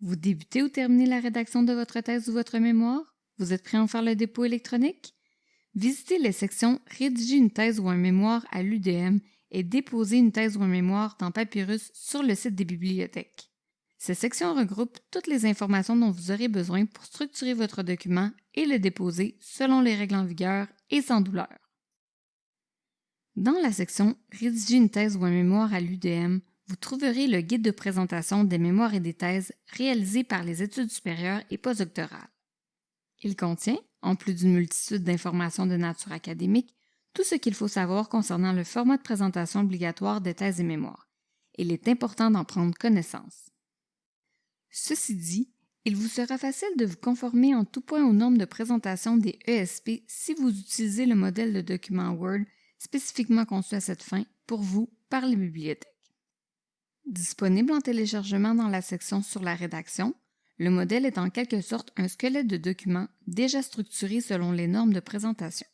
Vous débutez ou terminez la rédaction de votre thèse ou votre mémoire? Vous êtes prêt à en faire le dépôt électronique? Visitez les sections Rédiger une thèse ou un mémoire à l'UDM et déposer une thèse ou un mémoire dans Papyrus sur le site des bibliothèques. Ces sections regroupent toutes les informations dont vous aurez besoin pour structurer votre document et le déposer selon les règles en vigueur et sans douleur. Dans la section Rédiger une thèse ou un mémoire à l'UDM, vous trouverez le guide de présentation des mémoires et des thèses réalisés par les études supérieures et postdoctorales. Il contient, en plus d'une multitude d'informations de nature académique, tout ce qu'il faut savoir concernant le format de présentation obligatoire des thèses et mémoires. Il est important d'en prendre connaissance. Ceci dit, il vous sera facile de vous conformer en tout point aux normes de présentation des ESP si vous utilisez le modèle de document Word spécifiquement conçu à cette fin pour vous par les bibliothèques. Disponible en téléchargement dans la section sur la rédaction, le modèle est en quelque sorte un squelette de document déjà structuré selon les normes de présentation.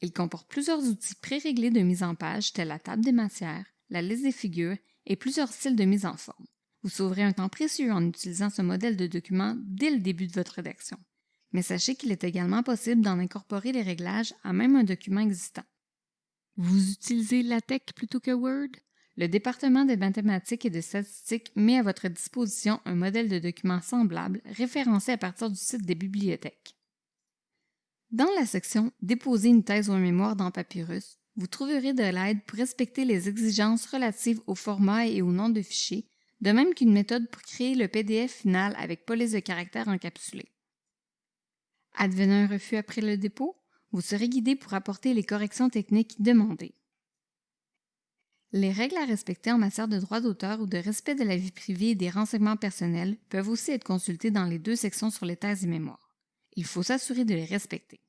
Il comporte plusieurs outils préréglés de mise en page tels la table des matières, la liste des figures et plusieurs styles de mise en forme. Vous sauverez un temps précieux en utilisant ce modèle de document dès le début de votre rédaction. Mais sachez qu'il est également possible d'en incorporer les réglages à même un document existant. Vous utilisez LaTeX plutôt que Word? Le département des mathématiques et de statistiques met à votre disposition un modèle de document semblable référencé à partir du site des bibliothèques. Dans la section Déposer une thèse ou un mémoire dans Papyrus, vous trouverez de l'aide pour respecter les exigences relatives au format et au nom de fichier, de même qu'une méthode pour créer le PDF final avec police de caractère encapsulé. Advenant un refus après le dépôt, vous serez guidé pour apporter les corrections techniques demandées. Les règles à respecter en matière de droit d'auteur ou de respect de la vie privée et des renseignements personnels peuvent aussi être consultées dans les deux sections sur les thèses et mémoires. Il faut s'assurer de les respecter.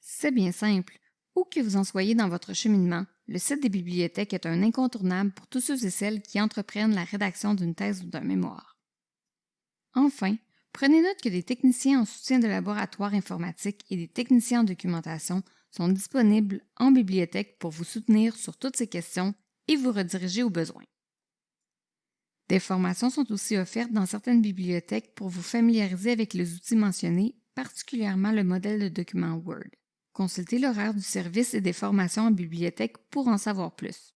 C'est bien simple. Où que vous en soyez dans votre cheminement, le site des bibliothèques est un incontournable pour tous ceux et celles qui entreprennent la rédaction d'une thèse ou d'un mémoire. Enfin, prenez note que des techniciens en soutien de laboratoire informatique et des techniciens en documentation sont disponibles en bibliothèque pour vous soutenir sur toutes ces questions et vous rediriger aux besoins. Des formations sont aussi offertes dans certaines bibliothèques pour vous familiariser avec les outils mentionnés, particulièrement le modèle de document Word. Consultez l'horaire du service et des formations en bibliothèque pour en savoir plus.